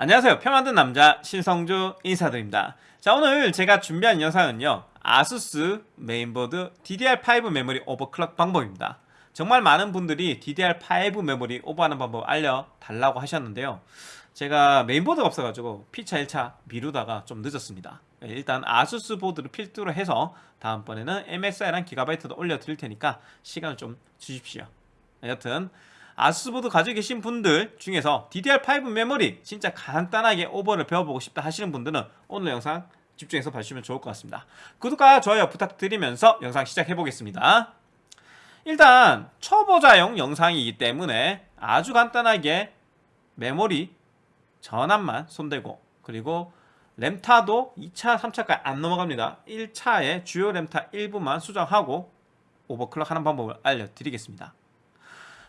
안녕하세요. 표 만든 남자 신성주 인사드립니다. 자 오늘 제가 준비한 영상은요. 아수스 메인보드 DDR5 메모리 overclock 방법입니다. 정말 많은 분들이 DDR5 메모리 오버하는 방법 알려달라고 하셨는데요. 제가 메인보드가 없어가지고 P차 1차 미루다가 좀 늦었습니다. 일단 아수스 보드를 필두로 해서 다음번에는 MSI랑 기가바이트도 올려드릴 테니까 시간을 좀 주십시오. 여튼 아수스보드 가지고 계신 분들 중에서 DDR5 메모리 진짜 간단하게 오버를 배워보고 싶다 하시는 분들은 오늘 영상 집중해서 봐주시면 좋을 것 같습니다. 구독과 좋아요 부탁드리면서 영상 시작해 보겠습니다. 일단 초보자용 영상이기 때문에 아주 간단하게 메모리 전압만 손대고 그리고 램타도 2차, 3차까지 안 넘어갑니다. 1차에 주요 램타 일부만 수정하고 overclock 하는 방법을 알려드리겠습니다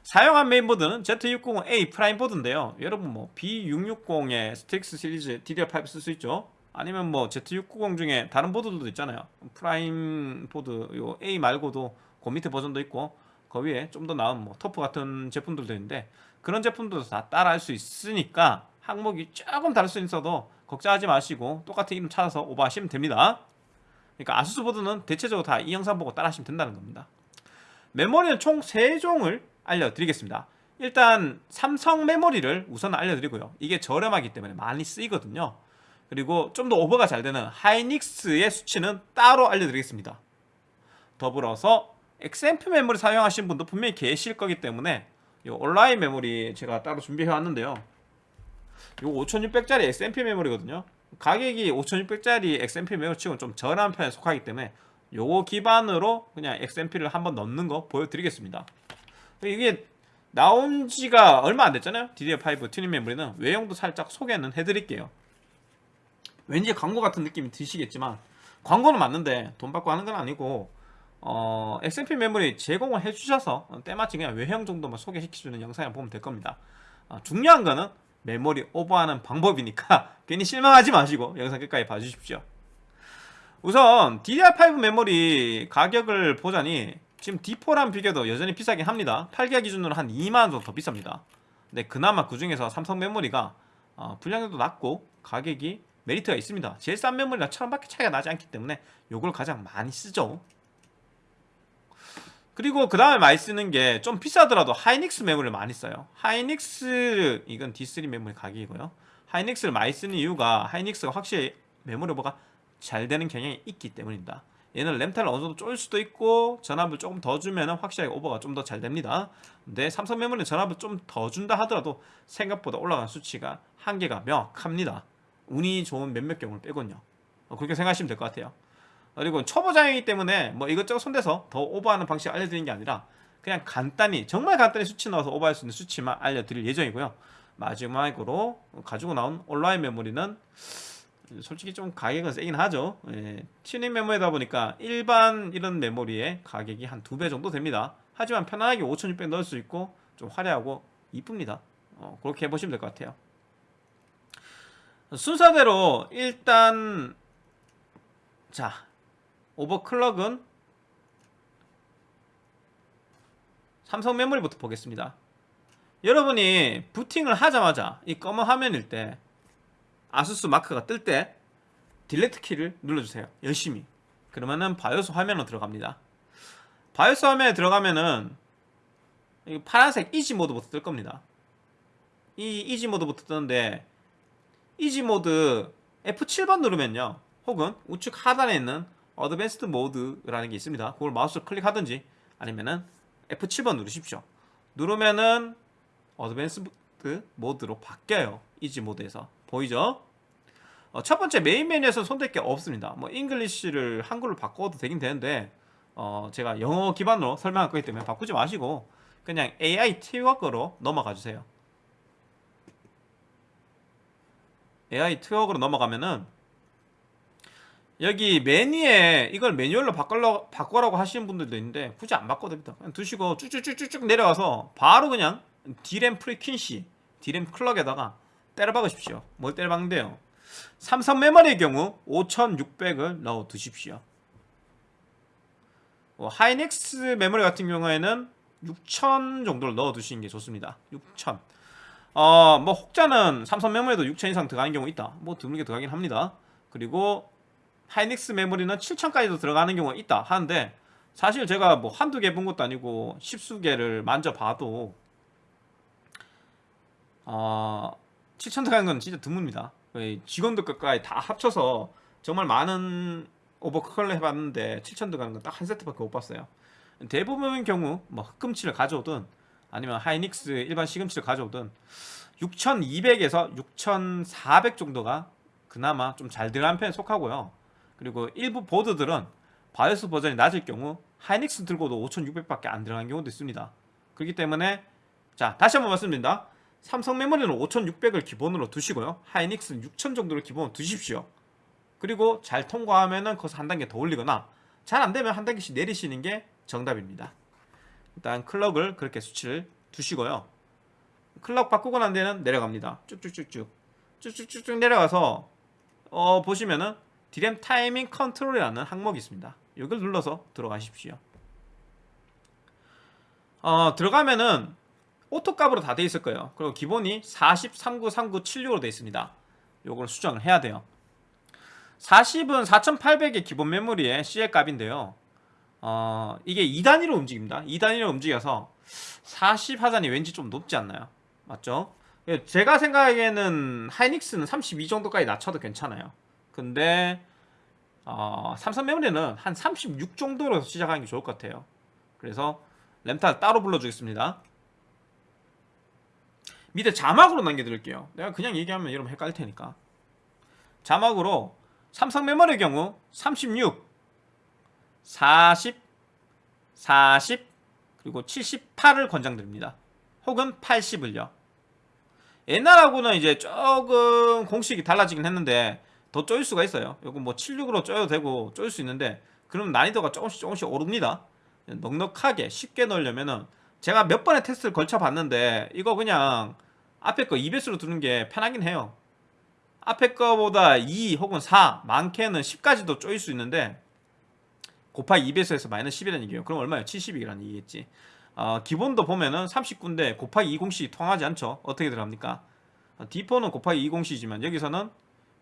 사용한 메인보드는 Z690A 프라임 보드인데요. 여러분 뭐 B660의 스트릭스 시리즈 DDR5 쓸 수 있죠? 아니면 뭐 Z690 중에 다른 보드들도 있잖아요. 프라임 보드 요 A 말고도 그 밑에 버전도 있고 그 위에 좀 더 나은 뭐 터프 같은 제품들도 있는데 그런 제품들도 다 따라 할 수 있으니까 항목이 조금 다를 수 있어도 걱정하지 마시고 똑같은 이름 찾아서 오버하시면 됩니다. 그러니까 아수스 보드는 대체적으로 다 이 영상 보고 따라 하시면 된다는 겁니다. 메모리는 총 3종을 알려드리겠습니다. 일단 삼성 메모리를 우선 알려드리고요. 이게 저렴하기 때문에 많이 쓰이거든요. 그리고 좀 더 오버가 잘 되는 하이닉스의 수치는 따로 알려드리겠습니다. 더불어서 XMP 메모리 사용하시는 분도 분명히 계실 거기 때문에 이 온라인 메모리 제가 따로 준비해 왔는데요. 이 5600짜리 XMP 메모리거든요. 가격이 5600짜리 XMP 메모리 치고는 좀 저렴한 편에 속하기 때문에 요거 기반으로 그냥 XMP를 한번 넣는 거 보여드리겠습니다 이게 나온 지가 얼마 안 됐잖아요. DDR5 튜닝 메모리는 외형도 살짝 소개는 해드릴게요. 왠지 광고 같은 느낌이 드시겠지만 광고는 맞는데 돈 받고 하는 건 아니고 어, XMP 메모리 제공을 해주셔서 때마침 그냥 외형 정도만 소개시켜주는 영상을 보면 될 겁니다. 어, 중요한 거는 메모리 오버하는 방법이니까 괜히 실망하지 마시고 영상 끝까지 봐주십시오. 우선 DDR5 메모리 가격을 보자니 지금 D4랑 비교도 여전히 비싸긴 합니다. 8기가 기준으로 한 2만원 정도 더 비쌉니다. 근데 그나마 그 중에서 삼성 메모리가 어, 분량도 낮고 가격이 메리트가 있습니다. 제일 싼 메모리가 천원밖에 차이가 나지 않기 때문에 요걸 가장 많이 쓰죠. 그리고 그 다음에 많이 쓰는 게 좀 비싸더라도 하이닉스 메모리를 많이 써요. 하이닉스 이건 D3 메모리 가격이고요. 하이닉스를 많이 쓰는 이유가 하이닉스가 확실히 메모리 오버가 잘 되는 경향이 있기 때문입니다 얘는 램타를 어느 정도 쫄 수도 있고 전압을 조금 더 주면 확실하게 오버가 좀 더 잘 됩니다. 근데 삼성 메모리는 전압을 좀 더 준다 하더라도 생각보다 올라가는 수치가 한계가 명확합니다. 운이 좋은 몇몇 경우를 빼곤요. 어, 그렇게 생각하시면 될 것 같아요. 그리고 초보자이기 때문에 뭐 이것저것 손대서 더 오버하는 방식 알려드리는 게 아니라 그냥 간단히 정말 간단히 수치 넣어서 오버할 수 있는 수치만 알려드릴 예정이고요. 마지막으로 가지고 나온 온라인 메모리는 솔직히 좀 가격은 세긴 하죠. 예, 튜닝 메모리다 보니까 일반 이런 메모리의 가격이 한 두 배 정도 됩니다. 하지만 편안하게 5600 넣을 수 있고 좀 화려하고 이쁩니다. 어, 그렇게 해보시면 될 것 같아요. 순서대로 일단 자 overclock은 삼성 메모리부터 보겠습니다. 여러분이 부팅을 하자마자 이 검은 화면일 때 아수스 마크가 뜰 때 Delete 키를 눌러주세요. 열심히. 그러면은 바이오스 화면으로 들어갑니다. 바이오스 화면에 들어가면은 이 파란색 EZ Mode부터 뜰 겁니다. 이 EZ Mode부터 뜨는데 EZ Mode F7번 누르면요. 혹은 우측 하단에 있는 Advanced Mode라는 게 있습니다. 그걸 마우스로 클릭하든지 아니면은 F7번 누르십시오. 누르면은 Advanced Mode로 바뀌어요. EZ Mode에서 보이죠? 어, 첫 번째 메인 메뉴에서 손댈 게 없습니다. 뭐 English를 한글로 바꿔도 되긴 되는데 어, 제가 영어 기반으로 설명할 거기 때문에 바꾸지 마시고 그냥 AI 트워크로 넘어가 주세요. AI 트워크로 넘어가면은 여기 메뉴에 이걸 매뉴얼로 바꾸려, 바꾸라고 하시는 분들도 있는데 굳이 안 바꿔도 됩니다. 그냥 두시고 쭉쭉쭉쭉 내려가서 바로 그냥 DRAM Frequency DRAM clock에다가 때려 박으십시오. 뭘 때려 박는데요? 삼성 메모리의 경우 5600을 넣어 두십시오. 어, 하이닉스 메모리 같은 경우에는 6000 정도를 넣어 두시는 게 좋습니다. 6000 어, 뭐 혹자는 삼성 메모리도 6천 이상 들어가는 경우 있다. 뭐 드물게 들어가긴 합니다. 그리고 하이닉스 메모리는 7천까지도 들어가는 경우가 있다 하는데 사실 제가 뭐 한두 개 본 것도 아니고 십수 개를 만져봐도 어, 7천 들어가는 건 진짜 드뭅니다. 거의 직원들 것까지 다 합쳐서 정말 많은 오버클럭 해봤는데 7천 들어가는 건 딱 한 세트밖에 못 봤어요. 대부분의 경우 뭐 흑금치를 가져오든 아니면 하이닉스 일반 시금치를 가져오든 6200에서 6400 정도가 그나마 좀 잘 들어간 편에 속하고요. 그리고 일부 보드들은 바이오스 버전이 낮을 경우 하이닉스 들고도 5600밖에 안 들어간 경우도 있습니다. 그렇기 때문에 자 다시 한번 말씀드립니다. 삼성 메모리는 5600을 기본으로 두시고요. 하이닉스는 6000 정도를 기본으로 두십시오. 그리고 잘 통과하면은 거기서 한 단계 더 올리거나 잘 안되면 한 단계씩 내리시는 게 정답입니다. 일단 clock을 그렇게 수치를 두시고요. clock 바꾸고 난 뒤에는 내려갑니다. 쭉쭉쭉쭉 쭉쭉쭉쭉 내려가서 어 보시면은 DRAM Timing Control이라는 항목이 있습니다. 이걸 눌러서 들어가십시오. 어 들어가면은 Auto 값으로 다 돼 있을 거예요. 그리고 기본이 40, 39, 39, 76으로 돼 있습니다. 요걸 수정을 해야 돼요. 40은 4800의 기본 메모리의 CL 값인데요. 어, 이게 2단위로 움직입니다. 2단위로 움직여서 40 하단이 왠지 좀 높지 않나요? 맞죠? 예, 제가 생각하기에는 하이닉스는 32 정도까지 낮춰도 괜찮아요. 근데 어, 삼성 메모리는 한 36 정도로 시작하는 게 좋을 것 같아요. 그래서 램탑 따로 불러주겠습니다. 밑에 자막으로 남겨드릴게요. 내가 그냥 얘기하면 여러분 헷갈릴 테니까. 자막으로 삼성 메모리의 경우 36, 40, 40, 그리고 78을 권장드립니다. 혹은 80을요. 옛날하고는 이제 조금 공식이 달라지긴 했는데 더 쪼일 수가 있어요. 이거 뭐 76으로 쪼여도 되고 쪼일 수 있는데 그럼 난이도가 조금씩 조금씩 오릅니다. 넉넉하게 쉽게 넣으려면은 제가 몇 번의 테스트를 걸쳐 봤는데 이거 그냥 앞에 거 2배수로 두는 게 편하긴 해요. 앞에 거보다 2 혹은 4 많게는 10까지도 쪼일 수 있는데 곱하기 2배수에서 마이너스 10이라는 얘기예요. 그럼 얼마예요? 70이라는 얘기겠지. 어, 기본도 보면은 39인데 곱하기 20씩 통하지 않죠. 어떻게 들어갑니까? 어, D4는 곱하기 20씩이지만 여기서는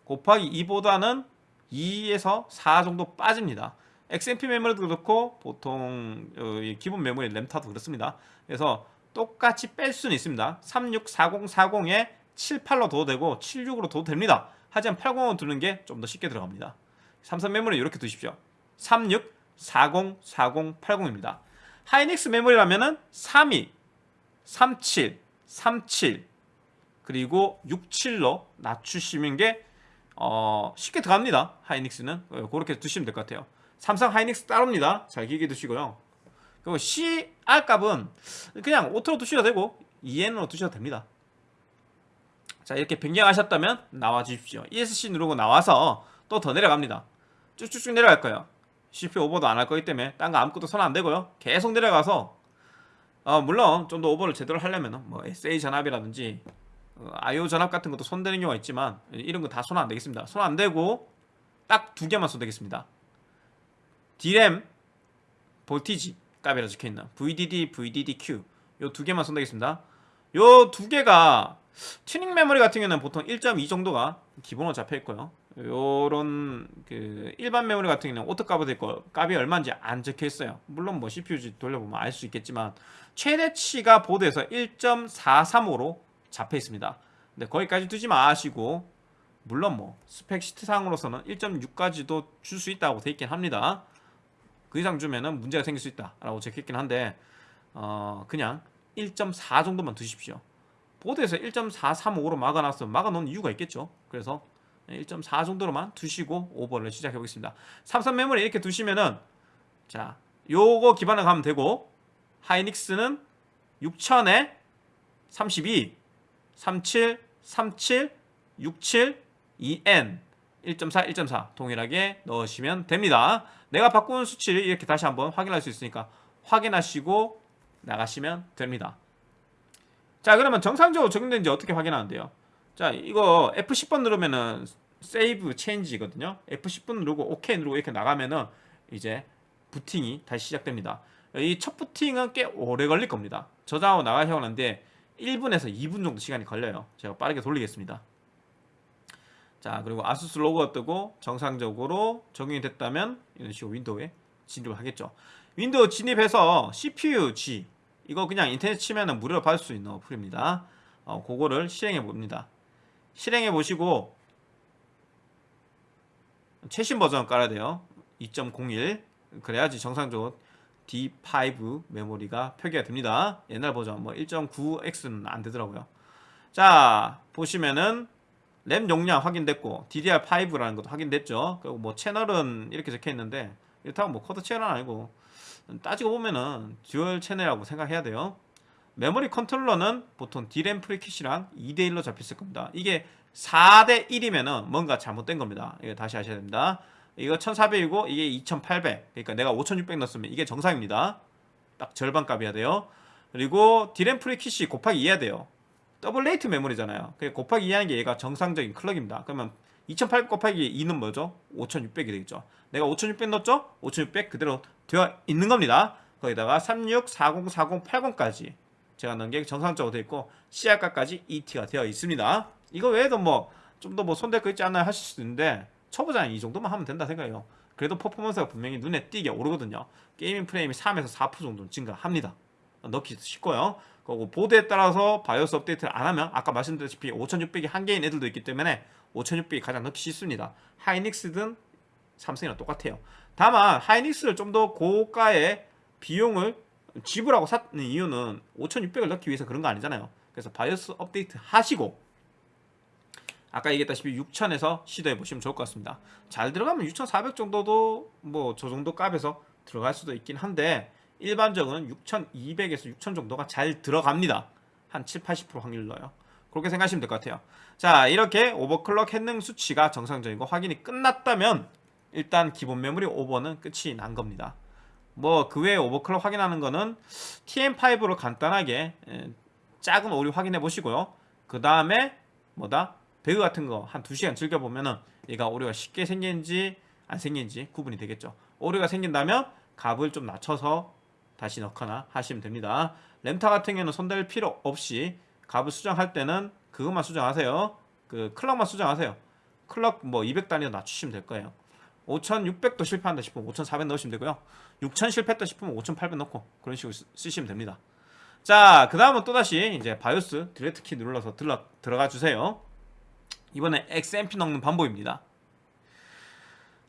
곱하기 2보다는 2에서 4 정도 빠집니다. XMP 메모리도 그렇고 보통 어, 기본 메모리 램타도 그렇습니다. 그래서 똑같이 뺄 수는 있습니다. 364040에 78로 둬도 되고 76으로 둬도 됩니다. 하지만 80을 두는 게 좀 더 쉽게 들어갑니다. 삼성 메모리 이렇게 두십시오. 36, 40, 40, 80입니다. 하이닉스 메모리라면은 32, 37, 37 그리고 67로 낮추시는 게 어, 쉽게 들어갑니다. 하이닉스는 어, 그렇게 두시면 될 것 같아요. 삼성 하이닉스 따로입니다. 잘 기억해 두시고요. 그리고 CR 값은 그냥 Auto로 두셔도 되고 1N으로 두셔도 됩니다. 자 이렇게 변경하셨다면 나와 주십시오. ESC 누르고 나와서 또 더 내려갑니다. 쭉쭉쭉 내려갈 거예요. CPU 오버도 안 할 거기 때문에 딴 거 아무것도 손안 대고요. 계속 내려가서 어, 물론 좀 더 오버를 제대로 하려면 뭐 SA 전압이라든지 어, IO 전압 같은 것도 손대는 경우가 있지만 이런 거 다 손 안 대겠습니다. 손안 대고 딱 두 개만 손 대겠습니다. DRAM Voltage 값이라 적혀있는 VDD, VDDQ 요 두 개만 손 대겠습니다. 요 두 개가 튜닝 메모리 같은 경우는 보통 1.2 정도가 기본으로 잡혀있고요. 요런 그 일반 메모리 같은 경우는 Auto 값이 있고 값이 얼마인지 안 적혀있어요. 물론 뭐 CPU 돌려보면 알 수 있겠지만 최대치가 보드에서 1.435로 잡혀있습니다. 근데 거기까지 두지 마시고 물론 뭐 spec sheet상으로서는 1.6까지도 줄 수 있다고 돼 있긴 합니다. 그 이상 주면은 문제가 생길 수 있다라고 적혀있긴 한데 어 그냥 1.4 정도만 두십시오. 보드에서 1.435로 막아놨으면 막아놓은 이유가 있겠죠. 그래서 1.4 정도로만 두시고 오버를 시작해 보겠습니다. 삼성 메모리 이렇게 두시면은 자 요거 기반을 가면 되고 하이닉스는 6000에 32 37 37 67 2N 1.4 1.4 동일하게 넣으시면 됩니다. 내가 바꾼 수치를 이렇게 다시 한번 확인할 수 있으니까 확인하시고 나가시면 됩니다. 자 그러면 정상적으로 적용된지 어떻게 확인하는데요? 자 이거 F10번 누르면은 Save Change거든요. F10번 누르고 OK 누르고 이렇게 나가면은 이제 부팅이 다시 시작됩니다. 이 첫 부팅은 꽤 오래 걸릴 겁니다. 저장하고 나가셔야 하는데 1분에서 2분 정도 시간이 걸려요. 제가 빠르게 돌리겠습니다. 자 그리고 아수스 로고가 뜨고 정상적으로 적용이 됐다면 이런 식으로 윈도우에 진입을 하겠죠. 윈도우 진입해서 CPU-Z 이거 그냥 인터넷 치면은 무료로 받을 수 있는 어플입니다. 어, 그거를 실행해 봅니다. 실행해 보시고 최신 버전 깔아야 돼요. 2.01 그래야지 정상적으로 D5 메모리가 표기가 됩니다. 옛날 버전 뭐 1.9X는 안 되더라고요. 자 보시면은 램 용량 확인됐고 DDR5라는 것도 확인됐죠. 그리고 뭐 채널은 이렇게 적혀 있는데 이렇다고 뭐 quad 채널 아니고 따지고 보면은 dual 채널이라고 생각해야 돼요. 메모리 컨트롤러는 보통 D램 frequency랑 2대1로 잡혔을 겁니다. 이게 4대1이면은 뭔가 잘못된 겁니다. 이거 다시 하셔야 됩니다. 이거 1400이고 이게 2800. 그러니까 내가 5600 넣었으면 이게 정상입니다. 딱 절반 값이야 돼요. 그리고 D램 frequency가 곱하기 2해야 돼요. double rate 메모리잖아요. 그 곱하기 2하는 게 얘가 정상적인 클럭입니다. 그러면 2800 곱하기 2는 뭐죠? 5600이 되겠죠. 내가 5600 넣었죠? 5600 그대로 되어 있는 겁니다. 거기다가 36404080까지 제가 넣은 게 정상적으로 되어 있고 CR까지 2T가 되어 있습니다. 이거 외에도 뭐 좀 더 뭐 손댈 거 있지 않나요? 하실 수도 있는데 초보자는 이 정도만 하면 된다 생각해요. 그래도 퍼포먼스가 분명히 눈에 띄게 오르거든요. gaming 프레임이 3에서 4% 정도는 증가합니다. 넣기 쉽고요. 그리고 보드에 따라서 바이오스 업데이트를 안 하면 아까 말씀드렸다시피 5600이 한계인 애들도 있기 때문에 5600이 가장 넣기 쉽습니다. 하이닉스든 삼성이랑 똑같아요. 다만 하이닉스를 좀 더 고가의 비용을 지불하고 샀는 이유는 5600을 넣기 위해서 그런 거 아니잖아요. 그래서 바이오스 업데이트 하시고 아까 얘기했다시피 6000에서 시도해 보시면 좋을 것 같습니다. 잘 들어가면 6400 정도도 뭐 저 정도 값에서 들어갈 수도 있긴 한데 일반적으로는 6200에서 6000 정도가 잘 들어갑니다. 한 7, 80% 확률 넣어요. 그렇게 생각하시면 될 것 같아요. 자 이렇게 오버클럭 했능 수치가 정상적이고 확인이 끝났다면 일단 기본 메모리 오버는 끝이 난 겁니다. 뭐 그 외에 오버클럭 확인하는 거는 TM5로 간단하게 에, 작은 오류 확인해 보시고요. 그 다음에 뭐다? 배그 같은 거 한 2시간 즐겨보면은 얘가 오류가 쉽게 생긴지 안 생긴지 구분이 되겠죠. 오류가 생긴다면 값을 좀 낮춰서 다시 넣거나 하시면 됩니다. 램타 같은 경우는 손댈 필요 없이 값을 수정할 때는 그것만 수정하세요. 그 클럭만 수정하세요. 클럭 뭐 200단위로 낮추시면 될 거예요. 5600도 실패한다 싶으면 5400 넣으시면 되고요. 6000 실패했다 싶으면 5800 넣고 그런 식으로 쓰, 쓰시면 됩니다. 자, 그 다음은 또다시 이제 바이오스 delete 키 눌러서 들러, 들어가 주세요. 이번에 XMP 넣는 방법입니다.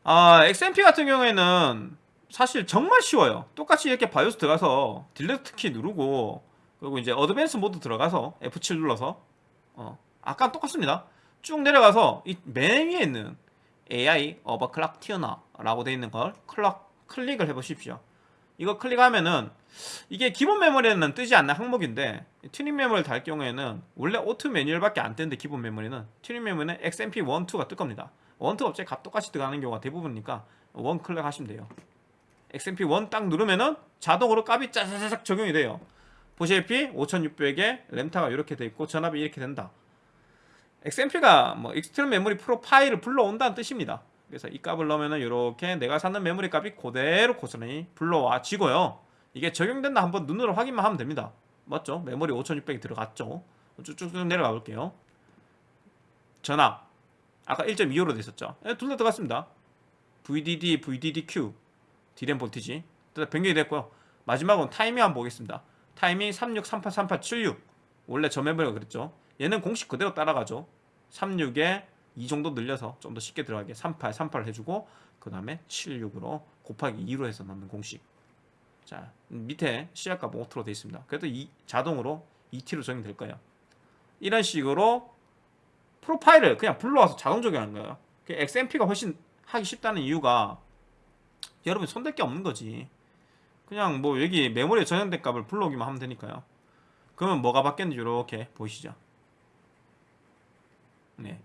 아, XMP 같은 경우에는 사실 정말 쉬워요. 똑같이 이렇게 바이오스 들어가서 delete 키 누르고 그리고 이제 advance 모드 들어가서 F7 눌러서 어, 아까 똑같습니다. 쭉 내려가서 이 맨 위에 있는 AI 어버클락 튜너라고 되어 있는 걸 클럭 클릭을 해보십시오. 이거 클릭하면은 이게 기본 메모리는 뜨지 않는 항목인데 튜닝 메모리를 달 경우에는 원래 auto manual밖에 안 뜨는데 기본 메모리는 튜닝 메모리는 XMP 1, 2가 뜰 겁니다. 1, 2 업체 값 똑같이 들어가는 경우가 대부분이니까 1 클릭하시면 돼요. XMP 1 딱 누르면은 자동으로 값이 짜자자작 적용이 돼요. 보시다시피 5600에 램타가 이렇게 돼 있고 전압이 이렇게 된다. XMP가 뭐 extreme memory profile을 불러온다는 뜻입니다. 그래서 이 값을 넣으면은 이렇게 내가 사는 메모리 값이 그대로 고스란히 불러와지고요. 이게 적용된다 한번 눈으로 확인만 하면 됩니다. 맞죠? 메모리 5600이 들어갔죠. 쭉쭉쭉 내려가 볼게요. 전압 아까 1.25로 돼 있었죠. 네, 둘다 들어갔습니다. VDD, VDDQ D램 voltage 변경이 됐고요. 마지막은 타이밍 한번 보겠습니다. 타이밍 36383876 원래 저 메모리가 그랬죠. 얘는 공식 그대로 따라가죠. 36에 이 정도 늘려서 좀 더 쉽게 들어가게 38, 38 해주고 그 다음에 76으로 곱하기 2로 해서 넣는 공식 자 밑에 CR값 auto로 되어 있습니다 그래도 이 자동으로 2T로 적용될 거예요 이런 식으로 프로파일을 그냥 불러와서 자동 적용하는 거예요 XMP가 훨씬 하기 쉽다는 이유가 여러분 손댈 게 없는 거지 그냥 뭐 여기 메모리에 저장된 값을 불러오기만 하면 되니까요 그러면 뭐가 바뀌었는지 이렇게 보이시죠 네.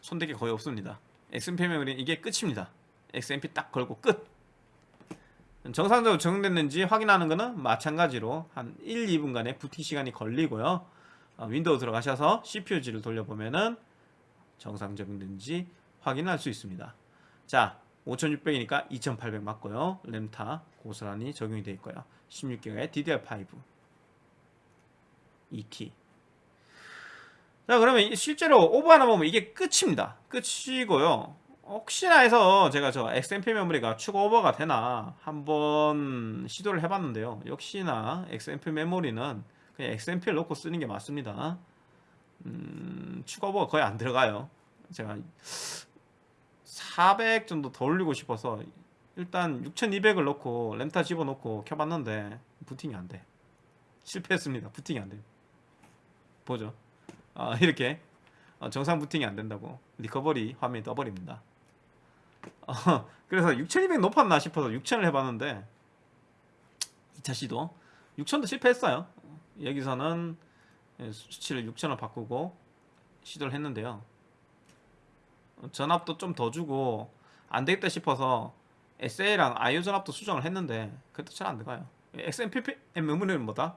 손대기 거의 없습니다. XMP 메모리는 이게 끝입니다. XMP 딱 걸고 끝. 정상적으로 적용됐는지 확인하는 것은 마찬가지로 한 1, 2분간의 부팅 시간이 걸리고요. 어, 윈도우 들어가셔서 CPU-Z를 돌려보면 은 정상 적용된지 확인할 수 있습니다. 자, 5600이니까 2800 맞고요. 램타 고스란히 적용이 되어 있고요. 16기가의 DDR5 2개. 자 그러면 이- 실제로 오버 하나 보면 이게 끝입니다. 끝이고요. 혹시나 해서 제가 저 XMP 메모리가 추가 오버가 되나 한번 시도를 해봤는데요. 역시나 XMP 메모리는 그냥 XMP를 넣고 쓰는 게 맞습니다. 음, 추가 오버가 거의 안 들어가요. 제가 400 정도 더 올리고 싶어서 일단 6200을 넣고 램타 집어넣고 켜봤는데 부팅이 안돼. 실패했습니다. 부팅이 안돼. 보죠. 아, 이렇게. 어, 정상 부팅이 안 된다고. 리커버리 화면이 떠버립니다. 어, 그래서 6200 높았나 싶어서 6000을 해봤는데 2차 시도 6000도 실패했어요. 여기서는 예, 수치를 6000을 바꾸고 시도를 했는데요. 어, 전압도 좀 더 주고 안 되겠다 싶어서 SA랑 IO 전압도 수정을 했는데 그래도 잘 안 들어가요 XMP 메모리는 뭐다?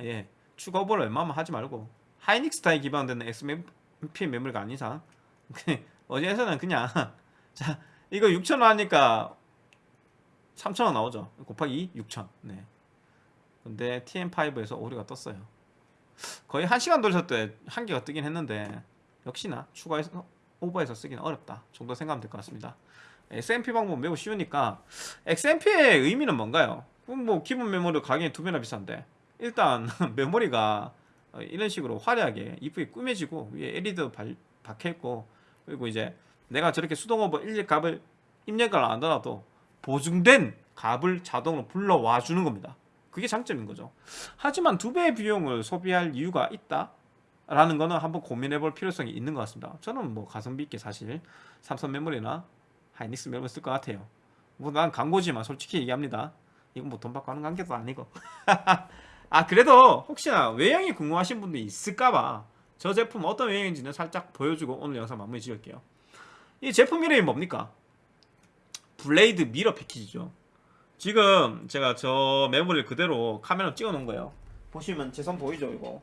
예, 추가 오버를 웬만하면 하지 말고 하이닉스타에 기반되는 XMP 메모리가 아닌 이상 어디에서는 그냥 자 이거 6,000원 하니까 3,000원 나오죠 곱하기 6,000 네. 근데 TM5에서 오류가 떴어요 거의 1시간 돌렸을 때 한 개가 뜨긴 했는데 역시나 추가해서 오버해서 쓰기는 어렵다 정도 생각하면 될 것 같습니다. XMP 방법 매우 쉬우니까 XMP의 의미는 뭔가요? 뭐 기본 메모리 가격이 두 배나 비싼데 일단 메모리가 어, 이런 식으로 화려하게 이쁘게 꾸며지고 위에 LED 발, 박혀있고 그리고 이제 내가 저렇게 수동 오버 1일 값을 입력을 안 하더라도 보증된 값을 자동으로 불러와 주는 겁니다. 그게 장점인 거죠. 하지만 두 배의 비용을 소비할 이유가 있다 라는 거는 한번 고민해 볼 필요성이 있는 것 같습니다. 저는 뭐 가성비 있게 사실 삼성 메모리나 하이닉스 메모리 쓸 것 같아요. 뭐 난 광고지만 솔직히 얘기합니다. 이건 뭐 돈 받고 하는 관계도 아니고. 아 그래도 혹시나 외형이 궁금하신 분들이 있을까봐 저 제품 어떤 외형인지는 살짝 보여주고 오늘 영상 마무리 지을게요. 이 제품 이름이 뭡니까? 블레이드 미러 패키지죠. 지금 제가 저 메모리를 그대로 카메라 찍어 놓은 거예요. 보시면 제 손 보이죠 이거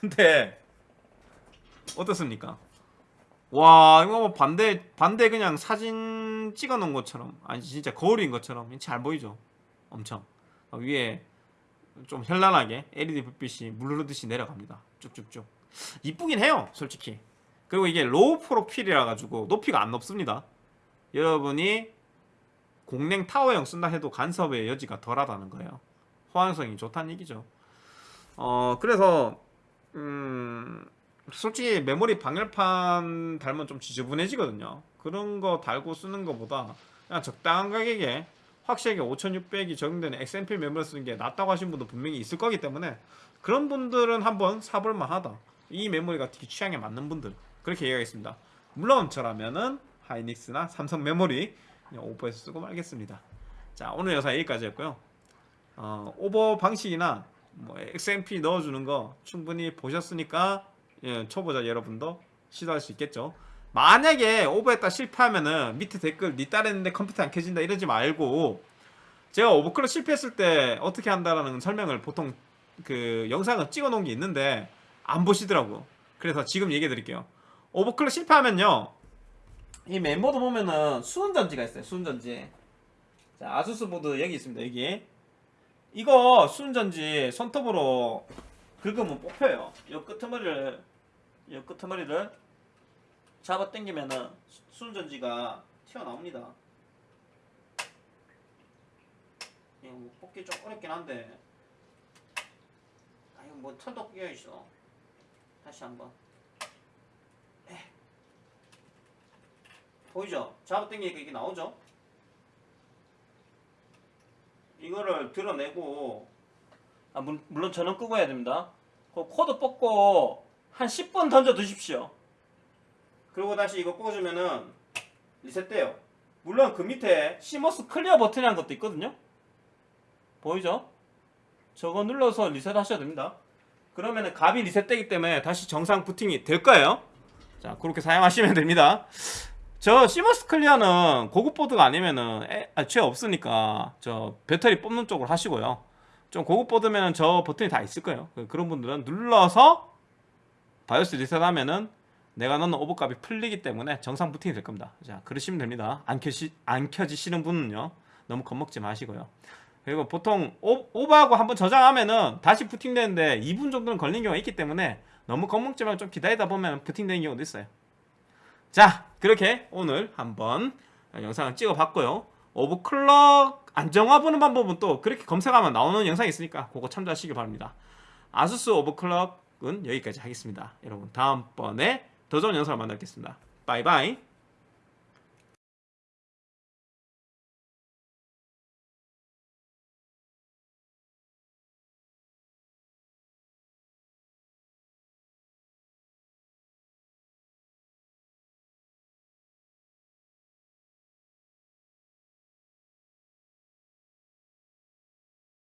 근데 어떻습니까? 와 이거 뭐 반대 반대 그냥 사진 찍어 놓은 것처럼 아니 진짜 거울인 것처럼 잘 보이죠? 엄청. 어, 위에 좀 현란하게 LED 불빛이 물 흐르듯이 내려갑니다. 쭉쭉쭉. 이쁘긴 해요 솔직히. 그리고 이게 low profile이라 가지고 높이가 안 높습니다. 여러분이 공랭 타워형 쓴다 해도 간섭의 여지가 덜하다는 거예요. 호환성이 좋다는 얘기죠. 어 그래서 음 솔직히 메모리 방열판 달면 좀 지저분해지거든요. 그런 거 달고 쓰는 것보다 그냥 적당한 가격에 확실하게 5600이 적용되는 XMP 메모리 쓰는 게 낫다고 하신 분도 분명히 있을 거기 때문에 그런 분들은 한번 사볼 만 하다. 이 메모리가 특히 취향에 맞는 분들. 그렇게 얘기하겠습니다. 물론 저라면은 하이닉스나 삼성 메모리 오버해서 쓰고 말겠습니다. 자 오늘 영상 여기까지였고요. 어, 오버 방식이나 뭐 XMP 넣어주는 거 충분히 보셨으니까 예, 초보자 여러분도. 시도할 수 있겠죠. 만약에 오버했다 실패하면은 밑에 댓글 니 딸 했는데 컴퓨터 안 켜진다 이러지 말고 제가 오버클럭 실패했을 때 어떻게 한다라는 설명을 보통 그 영상을 찍어 놓은 게 있는데 안 보시더라고. 그래서 지금 얘기해 드릴게요. 오버클럭 실패하면요. 이 멤버도 보면은 수은전지가 있어요 수은전지. 자 아수스 보드 여기 있습니다 여기 이거 수은전지 손톱으로 긁으면 뽑혀요 이 끄트머리를 이 끄트머리를 잡아 당기면은 수은전지가 튀어나옵니다 이거 뭐 뽑기 좀 어렵긴 한데 아 이거 뭐 털도 끼어 있어 다시 한번 에. 보이죠? 잡아 당기니까 이게 나오죠? 이거를 들어내고 아, 물, 물론 전원 끄고 해야 됩니다. 그 코드 뽑고 한 10분 던져 두십시오. 그리고 다시 이거 꽂으면은 리셋돼요. 물론 그 밑에 CMOS clear 버튼이라는 것도 있거든요. 보이죠? 저거 눌러서 리셋 하셔야 됩니다. 그러면은 값이 리셋되기 때문에 다시 정상 부팅이 될 거예요. 자, 그렇게 사용하시면 됩니다. 저 CMOS clear는 고급 보드가 아니면은 애, 아, 죄 없으니까 저 배터리 뽑는 쪽으로 하시고요. 좀 고급 보드면은 저 버튼이 다 있을 거예요. 그- 그런 분들은 눌러서 바이오스 리셋하면은 내가 넣는 오버값이 풀리기 때문에 정상 부팅이 될 겁니다. 자, 그러시면 됩니다. 안 켜시 안 켜지시는 분은요. 너무 겁먹지 마시고요. 그리고 보통 오, 오버하고 한번 저장하면은 다시 부팅되는데 2분 정도는 걸리는 경우가 있기 때문에 너무 겁먹지 말고 좀 기다리다 보면 부팅되는 경우도 있어요. 자, 그렇게 오늘 한번 영상을 찍어봤고요. 오버클럭 안정화 보는 방법은 또 그렇게 검색하면 나오는 영상이 있으니까 그거 참조하시기 바랍니다. 아수스 오버클럭은 여기까지 하겠습니다. 여러분 다음번에 더 좋은 영상을 만나겠습니다. 바이바이.